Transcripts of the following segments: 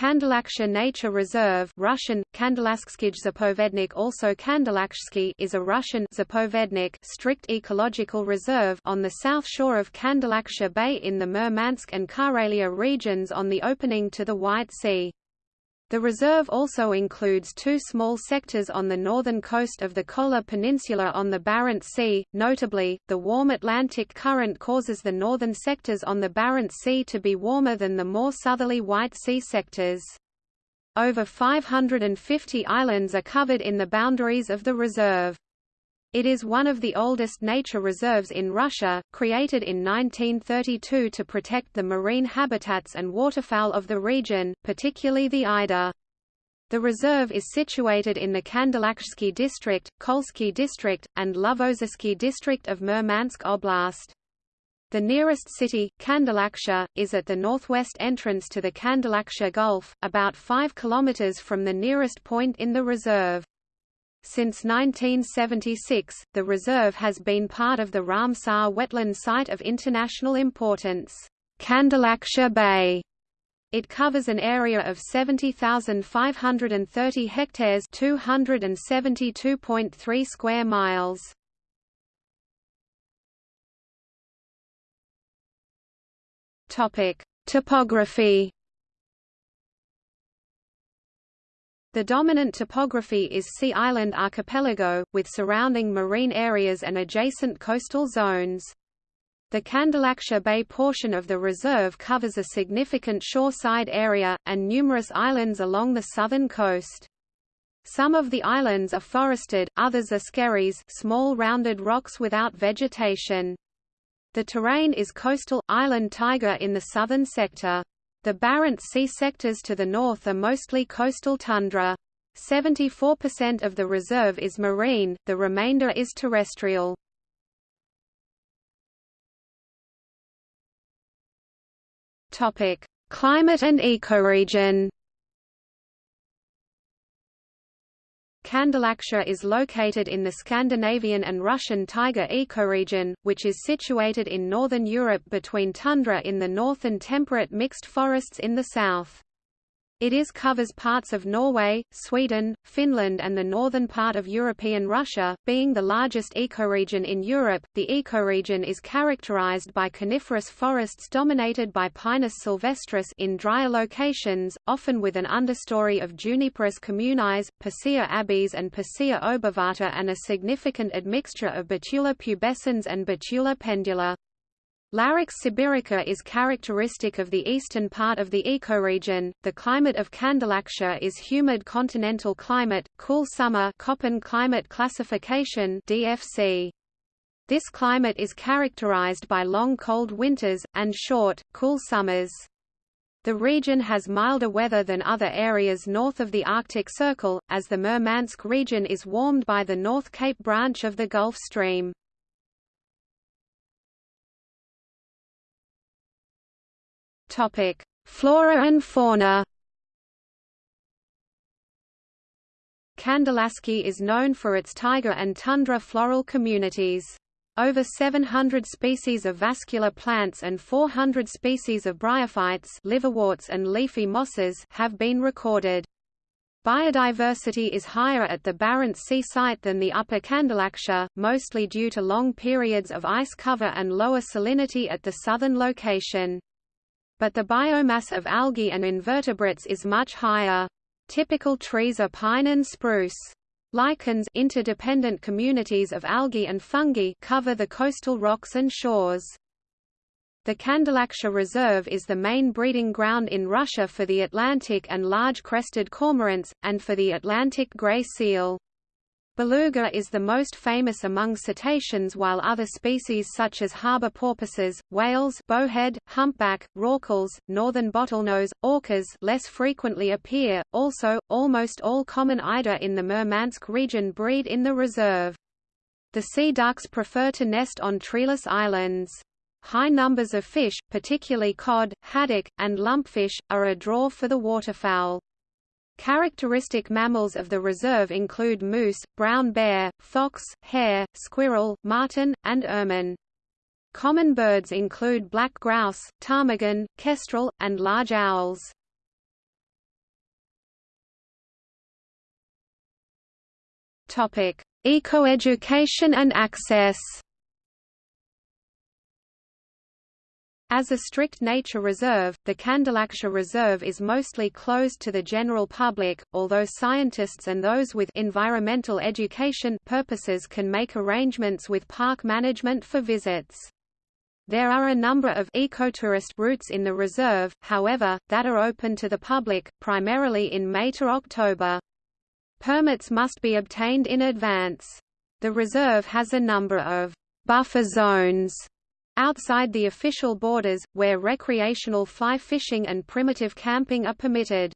Kandalaksha Nature Reserve Russian, Zapovednik also Kandalakshsky is a Russian Zapovednik strict ecological reserve on the south shore of Kandalaksha Bay in the Murmansk and Karelia regions on the opening to the White Sea. The reserve also includes two small sectors on the northern coast of the Kola Peninsula on the Barents Sea, notably, the warm Atlantic current causes the northern sectors on the Barents Sea to be warmer than the more southerly White Sea sectors. Over 550 islands are covered in the boundaries of the reserve. It is one of the oldest nature reserves in Russia, created in 1932 to protect the marine habitats and waterfowl of the region, particularly the eider. The reserve is situated in the Kandalakshsky district, Kolsky district, and Lovozersky district of Murmansk Oblast. The nearest city, Kandalaksha, is at the northwest entrance to the Kandalaksha Gulf, about 5 kilometers from the nearest point in the reserve. Since 1976, the reserve has been part of the Ramsar wetland site of international importance, Kandalaksha Bay. It covers an area of 70,530 hectares 272.3 square miles. Topic: Topography The dominant topography is Sea Island Archipelago, with surrounding marine areas and adjacent coastal zones. The Kandalaksha Bay portion of the reserve covers a significant shoreside area, and numerous islands along the southern coast. Some of the islands are forested, others are skerries small rounded rocks without vegetation. The terrain is coastal, island taiga in the southern sector. The Barents Sea sectors to the north are mostly coastal tundra. 74% of the reserve is marine, the remainder is terrestrial. Climate and ecoregion. Kandalaksha is located in the Scandinavian and Russian taiga ecoregion, which is situated in northern Europe between tundra in the north and temperate mixed forests in the south. It is covers parts of Norway, Sweden, Finland and the northern part of European Russia, being the largest ecoregion in Europe. The ecoregion is characterized by coniferous forests dominated by Pinus sylvestris in drier locations, often with an understory of Juniperus communis, Picea abies and Picea obovata and a significant admixture of Betula pubescens and Betula pendula. Larix sibirica is characteristic of the eastern part of the ecoregion. The climate of Kandalaksha is humid continental climate, cool summer Köppen climate classification (DFC). This climate is characterized by long cold winters and short, cool summers. The region has milder weather than other areas north of the Arctic Circle, as the Murmansk region is warmed by the North Cape branch of the Gulf Stream. Topic: Flora and fauna. Kandalaski is known for its taiga and tundra floral communities. Over 700 species of vascular plants and 400 species of bryophytes liverworts and leafy mosses have been recorded. Biodiversity is higher at the Barents Sea site than the Upper Kandalaksha, mostly due to long periods of ice cover and lower salinity at the southern location but the biomass of algae and invertebrates is much higher. Typical trees are pine and spruce. Lichens interdependent communities of algae and fungi cover the coastal rocks and shores. The Kandalaksha Reserve is the main breeding ground in Russia for the Atlantic and large crested cormorants, and for the Atlantic grey seal. Beluga is the most famous among cetaceans while other species such as harbor porpoises, whales bowhead, humpback, rorquals, northern bottlenose, orcas less frequently appear. Also, almost all common eider in the Murmansk region breed in the reserve. The sea ducks prefer to nest on treeless islands. High numbers of fish, particularly cod, haddock, and lumpfish, are a draw for the waterfowl. Characteristic mammals of the reserve include moose, brown bear, fox, hare, squirrel, marten, and ermine. Common birds include black grouse, ptarmigan, kestrel, and large owls. Topic: Ecoeducation and access. As a strict nature reserve, the Kandalaksha Reserve is mostly closed to the general public, although scientists and those with environmental education purposes can make arrangements with park management for visits. There are a number of ecotourist routes in the reserve, however, that are open to the public, primarily in May to October. Permits must be obtained in advance. The reserve has a number of buffer zones outside the official borders, where recreational fly fishing and primitive camping are permitted.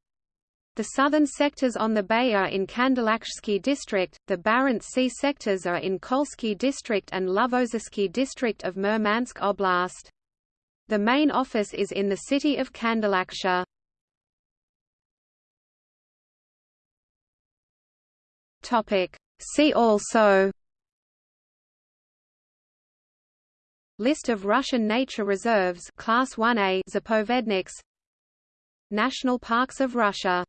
The southern sectors on the bay are in Kandalakshsky district, the Barents Sea sectors are in Kolsky district and Lovozersky district of Murmansk Oblast. The main office is in the city of Kandalaksha. See also List of Russian nature reserves Class 1A Zapovedniks. National Parks of Russia